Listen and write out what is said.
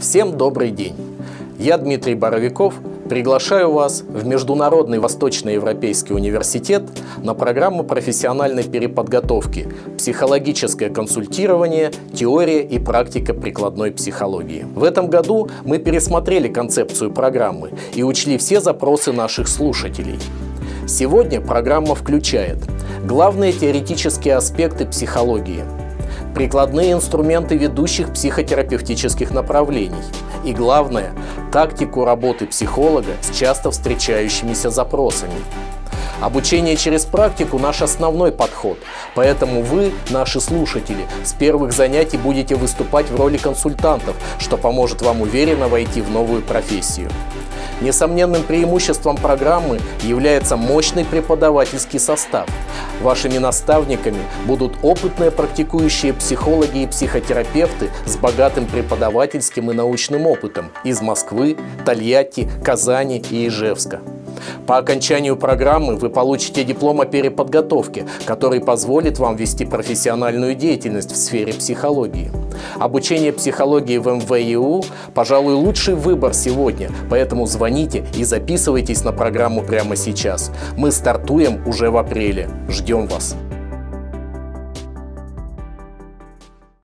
Всем добрый день! Я Дмитрий Боровиков, приглашаю вас в Международный Восточноевропейский университет на программу профессиональной переподготовки «Психологическое консультирование, теория и практика прикладной психологии». В этом году мы пересмотрели концепцию программы и учли все запросы наших слушателей. Сегодня программа включает главные теоретические аспекты психологии – прикладные инструменты ведущих психотерапевтических направлений и, главное, тактику работы психолога с часто встречающимися запросами. Обучение через практику – наш основной подход, поэтому вы, наши слушатели, с первых занятий будете выступать в роли консультантов, что поможет вам уверенно войти в новую профессию. Несомненным преимуществом программы является мощный преподавательский состав. Вашими наставниками будут опытные практикующие психологи и психотерапевты с богатым преподавательским и научным опытом из Москвы, Тольятти, Казани и Ижевска. По окончанию программы вы получите диплом о переподготовке, который позволит вам вести профессиональную деятельность в сфере психологии. Обучение психологии в МВИУ, пожалуй, лучший выбор сегодня, поэтому звоните и записывайтесь на программу прямо сейчас. Мы стартуем уже в апреле. Ждем вас!